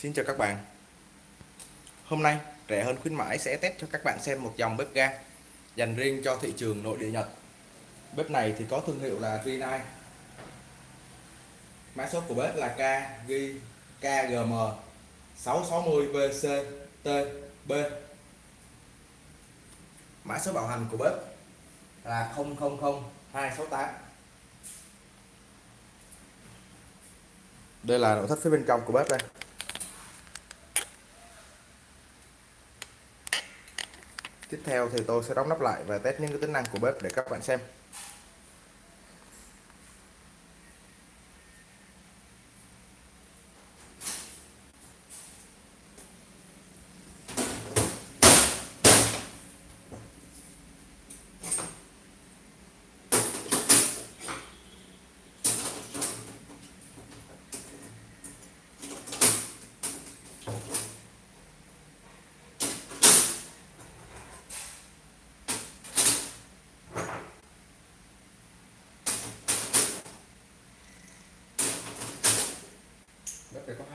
Xin chào các bạn. Hôm nay rẻ hơn khuyến mãi sẽ test cho các bạn xem một dòng bếp ga dành riêng cho thị trường nội địa Nhật. Bếp này thì có thương hiệu là Rinnai Mã số của bếp là KG, KGM 660VCTB Mã số bảo hành của bếp là 000268 Đây là nội thất phía bên trong của bếp đây. Tiếp theo thì tôi sẽ đóng nắp lại và test những cái tính năng của bếp để các bạn xem.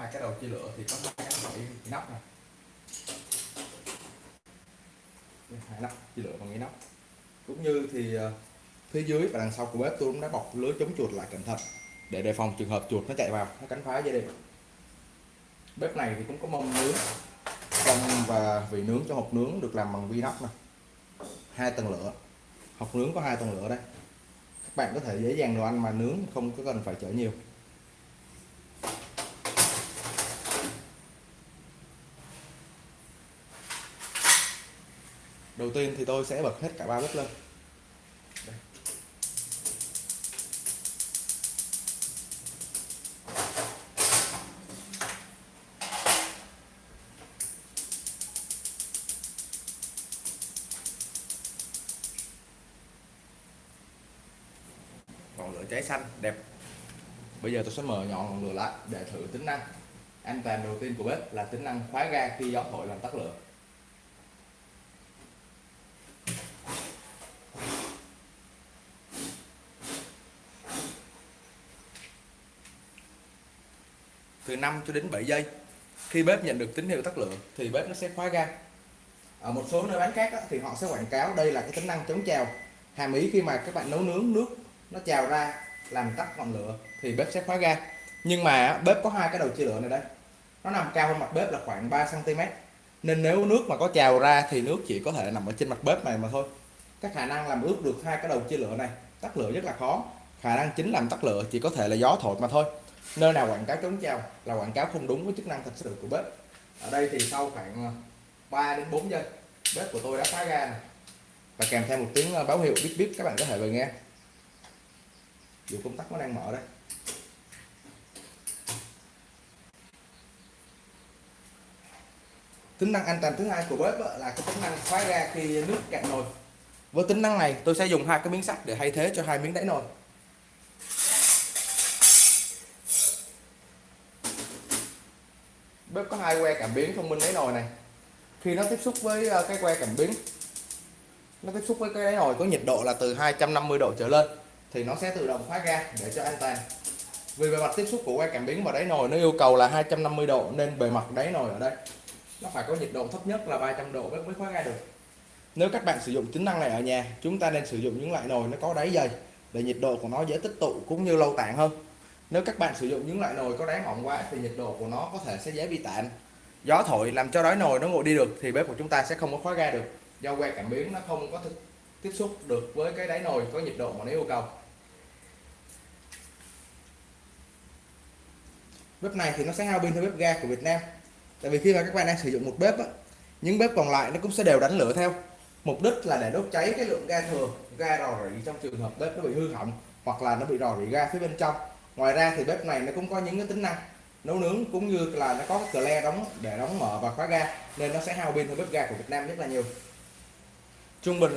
Hai cái đầu chia lửa thì có hai cái loại nắp này. Hai nắp chia lửa bằng cái nắp cũng như thì ờ, phía dưới và đằng sau của bếp tôi cũng đã bọc lưới chống chuột lại cẩn thận để đề phòng trường hợp chuột nó chạy vào, nó cắn phá dây điện. Bếp này thì cũng có mâm nướng trong và vị nướng cho hộp nướng được làm bằng vi nóc này hai tầng lửa, hộp nướng có hai tầng lửa đây. Các bạn có thể dễ dàng đồ ăn mà nướng không có cần phải chở nhiều. Đầu tiên thì tôi sẽ bật hết cả ba bếp lên. Đây. ngọn lửa cháy xanh, đẹp. Bây giờ tôi sẽ mở nhọn ngọn lửa lại để thử tính năng. An toàn đầu tiên của bếp là tính năng khóa ga khi gió thổi làm tắt lửa. Từ 5 cho đến 7 giây. Khi bếp nhận được tín hiệu tắt lửa thì bếp nó sẽ khóa ga. Ở một số nơi bán khác á, thì họ sẽ quảng cáo đây là cái tính năng chống trào. Hàm ý khi mà các bạn nấu nướng nước nó trào ra làm tắt ngọn lửa thì bếp sẽ khóa ga. Nhưng mà bếp có hai cái đầu chia lửa này đây nó nằm cao hơn mặt bếp là khoảng 3 cm nên nếu nước mà có trào ra thì nước chỉ có thể nằm ở trên mặt bếp này mà thôi. Các khả năng làm ướt được hai cái đầu chia lửa này tắt lửa rất là khó. Khả năng chính làm tắt lửa chỉ có thể là gió thổi mà thôi nơi nào quảng cáo chống treo là quảng cáo không đúng với chức năng thật sự của bếp. Ở đây thì sau khoảng ờ, 3 đến 4 giây, bếp của tôi đã phá ra này. và kèm theo một tiếng ờ, báo hiệu bíp bíp, các bạn có thể vừa nghe. Dù công tắc nó đang mở đây tính năng an toàn thứ hai của bếp ờ, là cái tính năng khóa ra khi nước cạn nồi. Với tính năng này, tôi sẽ dùng hai cái miếng sắt để thay thế cho hai miếng đáy nồi. Bếp có hai que cảm biến thông minh đáy nồi này. Khi nó tiếp xúc với ờ, cái que cảm biến, nó tiếp xúc với cái đáy nồi có nhiệt độ là từ 250 độ trở lên, thì nó sẽ tự động khóa ga để cho an toàn. Vì bề mặt tiếp xúc của que cảm biến và đáy nồi nó yêu cầu là 250 độ, nên bề mặt đáy nồi ở đây, nó phải có nhiệt độ thấp nhất là 300 độ mới khóa ga được. Nếu các bạn sử dụng tính năng này ở nhà, chúng ta nên sử dụng những loại nồi nó có đáy dày, để nhiệt độ của nó dễ tích tụ cũng như lâu tản hơn nếu các bạn sử dụng những loại nồi có đáy mỏng quá thì nhiệt độ của nó có thể sẽ dễ bị tản gió thổi làm cho đáy nồi nó nguội đi được thì bếp của chúng ta sẽ không có khóa ga được. Do que cảm biến nó không có tiếp xúc được với cái đáy nồi có nhiệt độ mà nó yêu cầu. Bếp này thì nó sẽ hao pin theo bếp ga của Việt Nam. Tại vì khi mà các bạn đang sử dụng một bếp á, những bếp còn lại nó cũng sẽ đều đánh lửa theo. Mục đích là để đốt cháy cái lượng ga thừa ga rò rỉ trong trường hợp bếp nó bị hư hỏng hoặc là nó bị rò rỉ ga phía bên trong ngoài ra thì bếp này nó cũng có những cái tính năng nấu nướng cũng như là nó có cái cờ le đóng, để đóng mở và khóa ga, nên nó sẽ hao pin hơn bếp ga của Việt Nam rất là nhiều. Trung bình.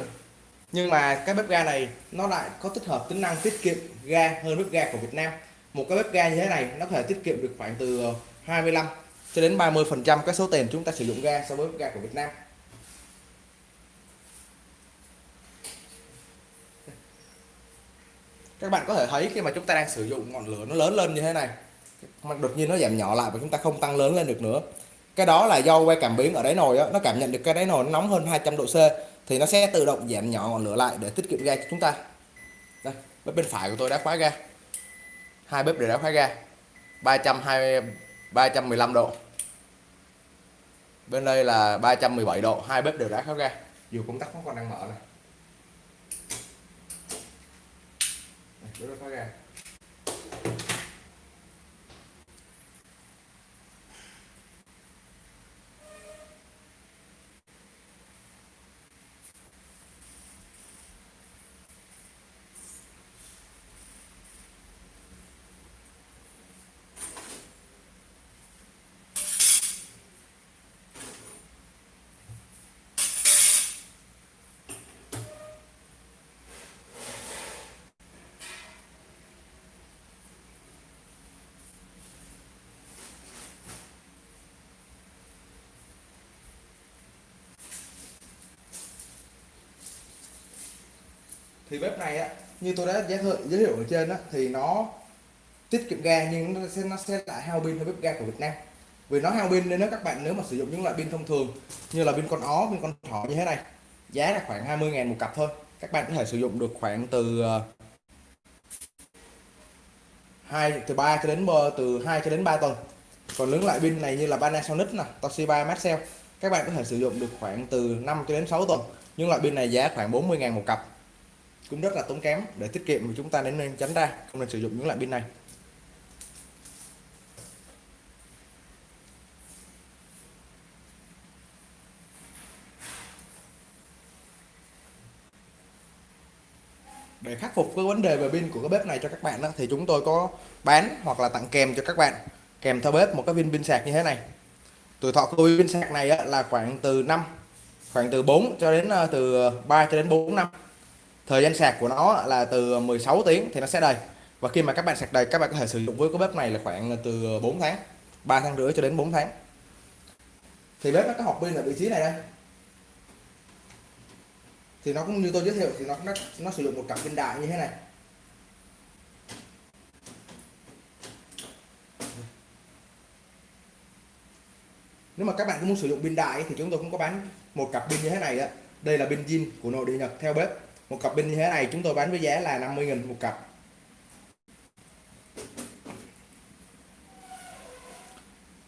Nhưng mà cái bếp ga này nó lại có tích hợp tính năng tiết kiệm ga hơn bếp ga của Việt Nam. Một cái bếp ga như thế này nó có thể tiết kiệm được khoảng từ ờ, 25 cho đến 30 phần trăm cái số tiền chúng ta sử dụng ga so với bếp ga của Việt Nam. Các bạn có thể thấy khi mà chúng ta đang sử dụng ngọn lửa nó lớn lên như thế này đột nhiên nó giảm nhỏ lại và chúng ta không tăng lớn lên được nữa. Cái đó là do que cảm biến ở đáy nồi đó nó cảm nhận được cái đáy nồi nó nóng hơn 200 độ C, thì nó sẽ tự động giảm nhỏ ngọn lửa lại để tiết kiệm ga cho chúng ta. Đây, bếp bên phải của tôi đã khóa ga. Hai bếp đều đã khóa ga. 320 315 độ. Bên đây là 317 độ, hai bếp đều đã khóa ga. Dù công tắc vẫn còn đang mở này. Bếp khóa ga thì bếp này á, như tôi đã giới thiệu giới thiệu ở trên á, thì nó tiết kiệm ga nhưng nó sẽ nó sẽ lại hao pin hơn bếp ga của Việt Nam. Vì nó hao pin nên nếu các bạn, nếu mà sử dụng những loại pin thông thường, như là pin con ó, pin con thỏ như thế này, giá là khoảng 20 ngàn một cặp thôi. Các bạn có thể sử dụng được khoảng từ ờ, hai, từ 3 cho đến từ 2 cho đến 3 tuần. Còn những loại pin này như là Panasonic nè, Toshiba, Maxell, các bạn có thể sử dụng được khoảng từ 5 cho đến 6 tuần. Nhưng loại pin này giá khoảng 40 ngàn một cặp cũng rất là tốn kém để tiết kiệm thì chúng ta nên tránh ra. Không nên sử dụng những loại pin này. Để khắc phục cái vấn đề về pin của cái bếp này cho các bạn đó, thì chúng tôi có bán hoặc là tặng kèm cho các bạn. Kèm theo bếp một cái viên pin sạc như thế này. Tuổi thọ của pin sạc này là khoảng từ 5 khoảng từ 4 cho đến ờ, từ 3 cho đến 4 năm thời gian sạc của nó là từ 16 tiếng thì nó sẽ đầy. Và khi mà các bạn sạc đầy các bạn có thể sử dụng với cái bếp này là khoảng từ 4 tháng 3 tháng rưỡi cho đến 4 tháng. Thì bếp nó có hộp pin ở vị trí này đây. Thì nó cũng như tôi giới thiệu thì nó nó, nó sử dụng một cặp pin đại như thế này. Nếu mà các bạn cũng muốn sử dụng pin đại thì chúng tôi cũng có bán một cặp pin như thế này đó. Đây là pin zin của nội địa Nhật theo bếp một cặp pin như thế này, chúng tôi bán với giá là 50.000 một cặp.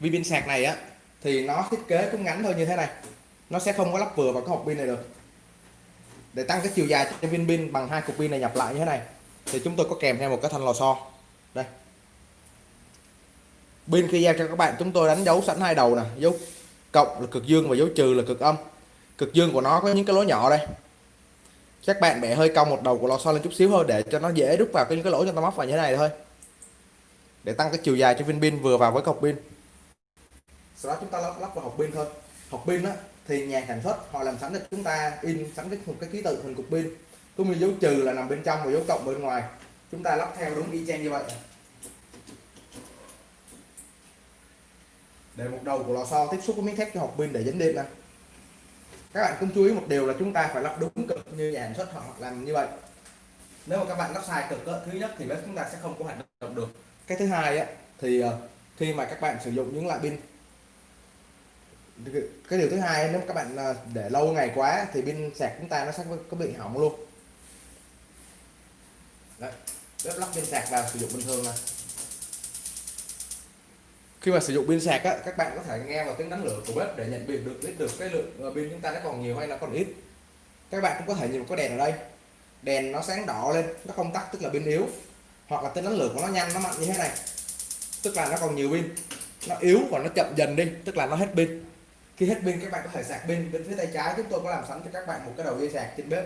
Vì pin sạc này á, thì nó thiết kế cũng ngắn thôi như thế này. Nó sẽ không có lắp vừa vào cái hộp pin này được. Để tăng cái chiều dài cho viên pin bằng hai cục pin này nhập lại như thế này, thì chúng tôi có kèm theo một cái thanh lò xo. Đây. Pin khi giao cho các bạn, chúng tôi đánh dấu sẵn hai đầu nè, dấu cộng là cực dương và dấu trừ là cực âm. Cực dương của nó có những cái lỗ nhỏ đây các bạn bẻ hơi cong một đầu của lò xo lên chút xíu thôi để cho nó dễ đúc vào cái những cái lỗ cho ta móc vào như thế này thôi. Để tăng cái chiều dài cho viên pin vừa vào với cọc pin. Sau đó chúng ta lắp, lắp vào hộp pin thôi. Hộp pin á thì nhà sản xuất họ làm sẵn cho chúng ta in sẵn cái một cái ký tự hình cục pin. Cũng như dấu trừ là nằm bên trong và dấu cộng bên ngoài. Chúng ta lắp theo đúng y chang như vậy. Để một đầu của lò xo tiếp xúc với miếng thép cho hộp pin để dính điện nè các bạn cũng chú ý một điều là chúng ta phải lắp đúng cỡ như nhà sản xuất họ làm như vậy. Nếu mà các bạn lắp sai cực đó, thứ nhất thì bếp chúng ta sẽ không có hoạt động được. Cái thứ hai á thì ờ, khi mà các bạn sử dụng những loại pin. Cái điều thứ hai nếu các bạn ờ, để lâu ngày quá thì pin sạc chúng ta nó sẽ có bị hỏng luôn. Đấy, bếp lắp pin sạc vào sử dụng bình thường này khi mà sử dụng pin sạc á, các bạn có thể nghe vào tiếng đánh lửa của bếp để nhận biết được biết được cái lượng ờ, pin chúng ta nó còn nhiều hay là còn ít các bạn cũng có thể nhìn có đèn ở đây. Đèn nó sáng đỏ lên, nó không tắt, tức là pin yếu. Hoặc là tính đánh lửa của nó nhanh, nó mạnh như thế này. Tức là nó còn nhiều pin. Nó yếu và nó chậm dần đi, tức là nó hết pin. Khi hết pin, các bạn có thể sạc pin bên phía tay trái. Chúng tôi có làm sẵn cho các bạn một cái đầu dây sạc trên bếp.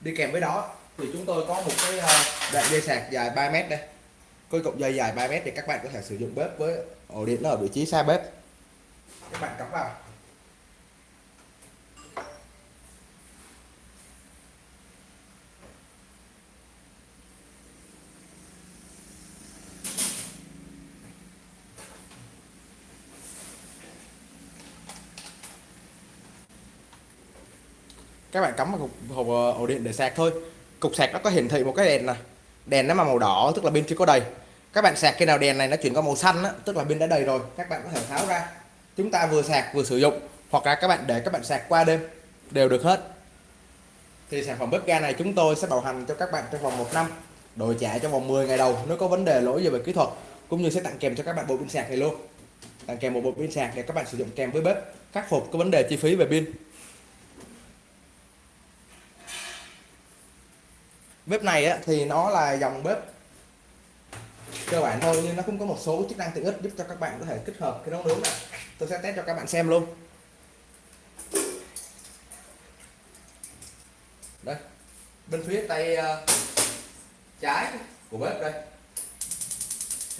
Đi kèm với đó, thì chúng tôi có một cái ờ, đoạn dây sạc dài 3 mét đây. Cái cục dây dài 3 mét thì các bạn có thể sử dụng bếp với ổ điện nó ở vị trí xa bếp. Các bạn cắm vào. Các bạn cắm vào cục hộp ờ, ổ điện để sạc thôi. Cục sạc nó có hiển thị một cái đèn này đèn nó mà màu đỏ tức là pin chưa có đầy. Các bạn sạc khi nào đèn này nó chuyển qua màu xanh á, tức là pin đã đầy rồi các bạn có thể tháo ra. Chúng ta vừa sạc vừa sử dụng hoặc là các bạn để các bạn sạc qua đêm đều được hết. Thì sản phẩm bếp ga này chúng tôi sẽ bảo hành cho các bạn trong vòng một năm đổi trả trong vòng 10 ngày đầu nếu có vấn đề lỗi về kỹ thuật cũng như sẽ tặng kèm cho các bạn bộ pin sạc này luôn. Tặng kèm một bộ pin sạc để các bạn sử dụng kèm với bếp khắc phục cái vấn đề chi phí về pin. Bếp này á, thì nó là dòng bếp cơ bản thôi nhưng nó cũng có một số chức năng tiện ích giúp cho các bạn có thể kết hợp cái nấu nướng này. Tôi sẽ test cho các bạn xem luôn. Đây bên phía tay uh, trái của bếp đây.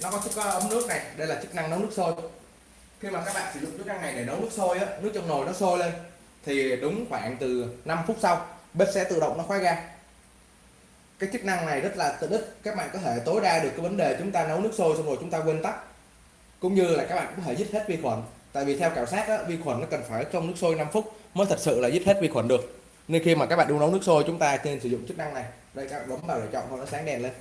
Nó có có ấm nước này đây là chức năng nấu nước sôi. Khi mà các bạn sử dụng chức năng này để nấu nước sôi á nước trong nồi nó sôi lên thì đúng khoảng từ 5 phút sau bếp sẽ tự động nó khóa ga cái chức năng này rất là tiện ích các bạn có thể tối đa được cái vấn đề chúng ta nấu nước sôi xong rồi chúng ta quên tắt. Cũng như là các bạn có thể giết hết vi khuẩn. Tại vì theo khảo sát á, vi khuẩn nó cần phải trong nước sôi 5 phút mới thật sự là giết hết vi khuẩn được. Nên khi mà các bạn đun nấu nước sôi chúng ta nên sử dụng chức năng này. Đây các bạn bấm vào để chọn thôi nó sáng đèn lên.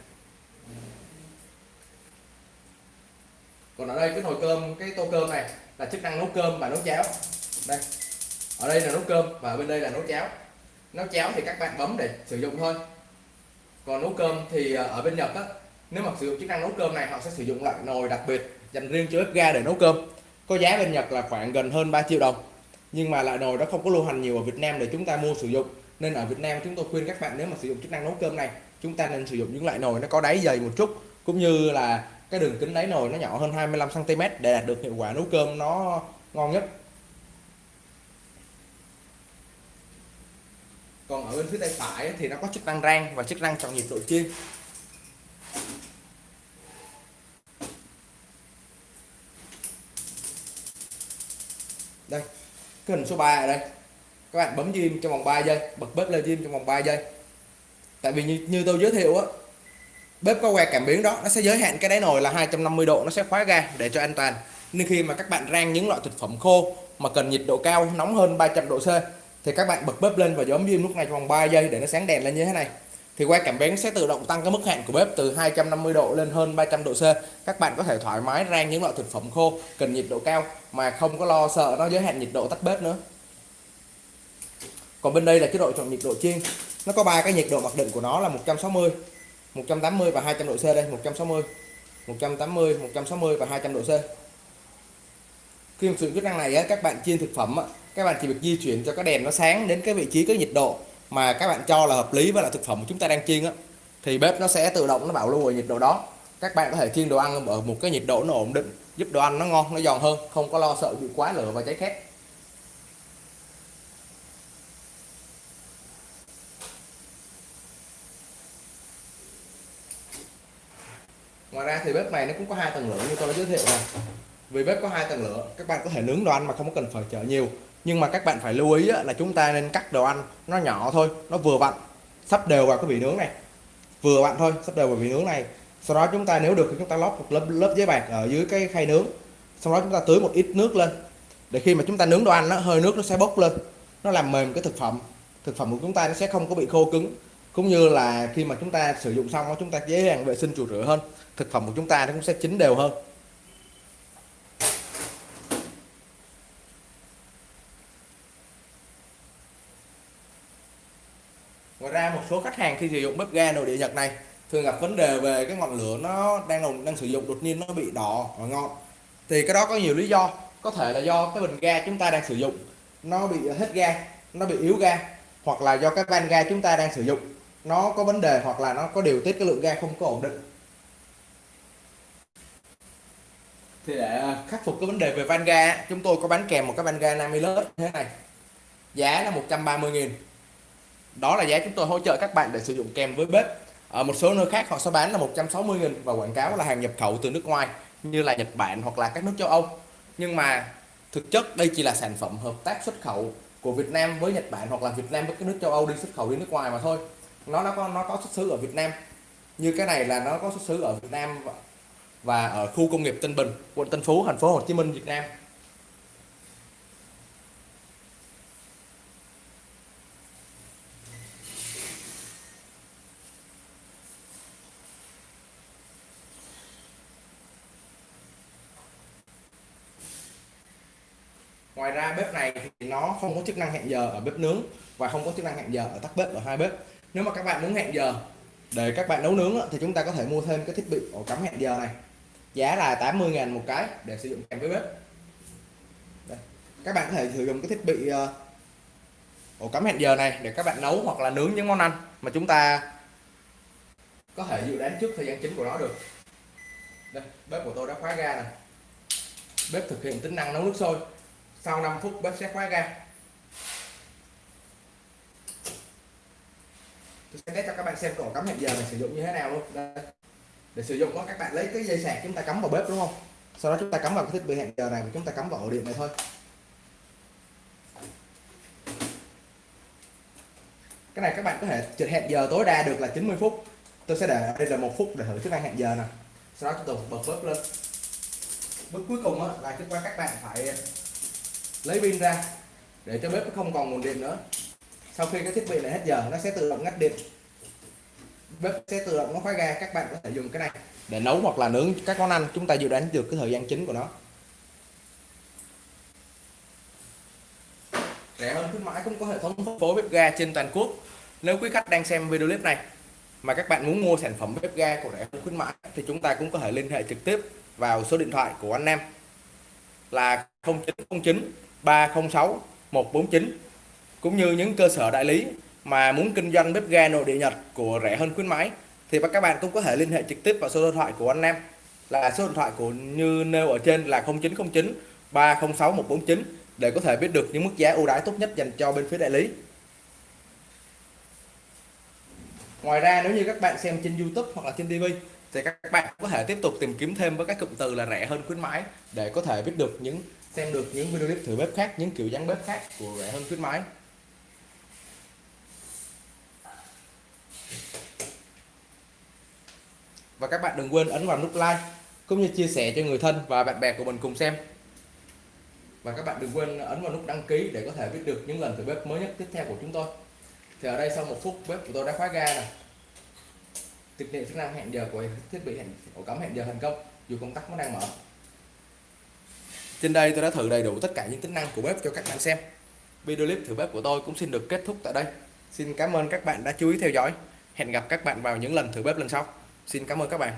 Còn ở đây cái nồi cơm cái tô cơm này là chức năng nấu cơm và nấu cháo. Đây. Ở đây là nấu cơm và bên đây là nấu cháo. Nấu cháo thì các bạn bấm để sử dụng thôi còn nấu cơm thì à, ở bên Nhật á, nếu mà sử dụng chức năng nấu cơm này, họ sẽ sử dụng loại nồi đặc biệt dành riêng cho bếp ga để nấu cơm. Có giá bên Nhật là khoảng gần hơn 3 triệu đồng. Nhưng mà loại nồi đó không có lưu hành nhiều ở Việt Nam để chúng ta mua sử dụng. Nên ở Việt Nam chúng tôi khuyên các bạn nếu mà sử dụng chức năng nấu cơm này, chúng ta nên sử dụng những loại nồi nó có đáy dày một chút. Cũng như là cái đường kính đáy nồi nó nhỏ hơn 25 cm để đạt được hiệu quả nấu cơm nó ngon nhất. Còn ở bên phía tay phải thì nó có chức năng rang và chức năng chọn nhiệt độ chiên đây cái hình số 3 ở đây. Các bạn bấm diêm trong vòng 3 giây bật bếp lên diêm trong vòng 3 giây. Tại vì như, như tôi giới thiệu á bếp có que cảm biến đó nó sẽ giới hạn cái đáy nồi là 250 độ nó sẽ khóa ga để cho an toàn. Nên khi mà các bạn rang những loại thực phẩm khô mà cần nhiệt độ cao nóng hơn 300 độ C thì các bạn bật bếp lên và bấm diêm lúc này trong vòng 3 giây để nó sáng đèn lên như thế này. Thì que cảm biến sẽ tự động tăng cái mức hạn của bếp từ 250 độ lên hơn 300 độ C. Các bạn có thể thoải mái rang những loại thực phẩm khô, cần nhiệt độ cao mà không có lo sợ nó giới hạn nhiệt độ tắt bếp nữa. Còn bên đây là chế độ chọn nhiệt độ chiên. Nó có ba cái nhiệt độ mặc định của nó là 160 180 và 200 độ C đây 160 180 160 và 200 độ C. Khi sử dụng chức năng này các bạn chiên thực phẩm các bạn chỉ việc di chuyển cho cái đèn nó sáng đến cái vị trí, cái nhiệt độ mà các bạn cho là hợp lý với là thực phẩm chúng ta đang chiên á, thì bếp nó sẽ tự động nó bảo lưu ở nhiệt độ đó. Các bạn có thể chiên đồ ăn ở một cái nhiệt độ nó ổn định, giúp đồ ăn nó ngon, nó giòn hơn, không có lo sợ bị quá lửa và cháy khét. Ngoài ra thì bếp này nó cũng có hai tầng lửa như tôi đã giới thiệu này vì bếp có hai tầng lửa, các bạn có thể nướng đồ ăn mà không cần phải chở nhiều nhưng mà các bạn phải lưu ý là chúng ta nên cắt đồ ăn nó nhỏ thôi, nó vừa vặn, sắp đều vào cái vị nướng này. Vừa vặn thôi, sắp đều vào vị nướng này. Sau đó chúng ta nếu được thì chúng ta lót một lớp lớp giấy bạc ở dưới cái khay nướng. Sau đó chúng ta tưới một ít nước lên. Để khi mà chúng ta nướng đồ ăn nó hơi nước nó sẽ bốc lên. Nó làm mềm cái thực phẩm. Thực phẩm của chúng ta nó sẽ không có bị khô cứng. Cũng như là khi mà chúng ta sử dụng xong chúng ta dễ dàng vệ sinh chùi rửa hơn. Thực phẩm của chúng ta nó cũng sẽ chín đều hơn ngoài ra một số khách hàng khi sử dụng bếp ga nội địa nhật này thường gặp vấn đề về cái ngọn lửa nó đang đang sử dụng đột nhiên nó bị đỏ và ngọn thì cái đó có nhiều lý do. Có thể là do cái bình ga chúng ta đang sử dụng nó bị hết ga, nó bị yếu ga, hoặc là do cái van ga chúng ta đang sử dụng nó có vấn đề hoặc là nó có điều tiết cái lượng ga không có ổn định. Thì để à, khắc phục cái vấn đề về van ga, chúng tôi có bán kèm một cái van ga Namilus như thế này. Giá là 130 nghìn đó là giá chúng tôi hỗ trợ các bạn để sử dụng kèm với bếp. Ở một số nơi khác họ sẽ bán là 160 nghìn và quảng cáo là hàng nhập khẩu từ nước ngoài, như là Nhật Bản hoặc là các nước châu Âu. Nhưng mà thực chất đây chỉ là sản phẩm hợp tác xuất khẩu của Việt Nam với Nhật Bản hoặc là Việt Nam với các nước châu Âu đi xuất khẩu đi nước ngoài mà thôi. Nó nó có nó có xuất xứ ở Việt Nam. Như cái này là nó có xuất xứ ở Việt Nam và ở khu công nghiệp Tân Bình, quận Tân Phú, thành phố Hồ Chí Minh, Việt Nam. Ngoài ra bếp này thì nó không có chức năng hẹn giờ ở bếp nướng và không có chức năng hẹn giờ ở tắt bếp ở hai bếp. Nếu mà các bạn muốn hẹn giờ để các bạn nấu nướng thì chúng ta có thể mua thêm cái thiết bị ổ cắm hẹn giờ này. Giá là 80.000 một cái để sử dụng kèm với bếp. Đây. các bạn có thể sử dụng cái thiết bị ờ, ổ cắm hẹn giờ này để các bạn nấu hoặc là nướng những món ăn mà chúng ta có thể dự đoán trước thời gian chính của nó được. Đây, bếp của tôi đã khóa ga này bếp thực hiện tính năng nấu nước sôi sau 5 phút bếp sẽ khóa ga. Tôi sẽ test cho các bạn xem ổ cắm hẹn giờ mình sử dụng như thế nào luôn. Đây. để sử dụng đó, các bạn lấy cái dây sạc chúng ta cắm vào bếp, đúng không? Sau đó chúng ta cắm vào cái thiết bị hẹn giờ này và chúng ta cắm vào ổ điện này thôi. Cái này các bạn có thể hẹn giờ tối đa được là 90 phút. Tôi sẽ để đây là một phút để thử chức năng hẹn giờ nè. Sau đó chúng tôi bật bếp lên. Bước cuối cùng là chúng ta các bạn phải lấy pin ra, để cho bếp không còn nguồn điện nữa. Sau khi cái thiết bị này hết giờ, nó sẽ tự động ngắt điện. Bếp sẽ tự động nó khóa ga, các bạn có thể dùng cái này để nấu hoặc là nướng các món ăn. Chúng ta dự đoán được cái thời gian chính của nó. Rẻ hơn khuyến mãi cũng có hệ thống phân phối bếp ga trên toàn quốc. Nếu quý khách đang xem video clip này mà các bạn muốn mua sản phẩm bếp ga của rẻ hơn khuyến mãi, thì chúng ta cũng có thể liên hệ trực tiếp vào số điện thoại của anh em là 0909 306 149 cũng như những cơ sở đại lý mà muốn kinh doanh bếp ga nội địa Nhật của rẻ hơn khuyến mãi, thì các bạn cũng có thể liên hệ trực tiếp vào số điện thoại của anh em là số điện thoại của như nêu ở trên là 0909 306 149 để có thể biết được những mức giá ưu đãi tốt nhất dành cho bên phía đại lý. Ngoài ra, nếu như các bạn xem trên YouTube hoặc là trên TV thì các bạn có thể tiếp tục tìm kiếm thêm với các cụm từ là rẻ hơn khuyến mãi để có thể biết được những xem được những video clip thử bếp khác, những kiểu dáng bếp khác của rẻ hơn khuyến mãi. Và các bạn đừng quên ấn vào nút like cũng như chia sẻ cho người thân và bạn bè của mình cùng xem. Và các bạn đừng quên ấn vào nút đăng ký để có thể biết được những lần thử bếp mới nhất tiếp theo của chúng tôi. Thì ở đây sau một phút bếp của tôi đã khóa ga này. Thực hiện chức năng hẹn giờ của thiết bị hẹn ổ cắm hẹn giờ thành công dù công tắc vẫn đang mở. Trên đây tôi đã thử đầy đủ tất cả những tính năng của bếp cho các bạn xem. Video clip thử bếp của tôi cũng xin được kết thúc tại đây. Xin cảm ơn các bạn đã chú ý theo dõi. Hẹn gặp các bạn vào những lần thử bếp lần sau. Xin cảm ơn các bạn.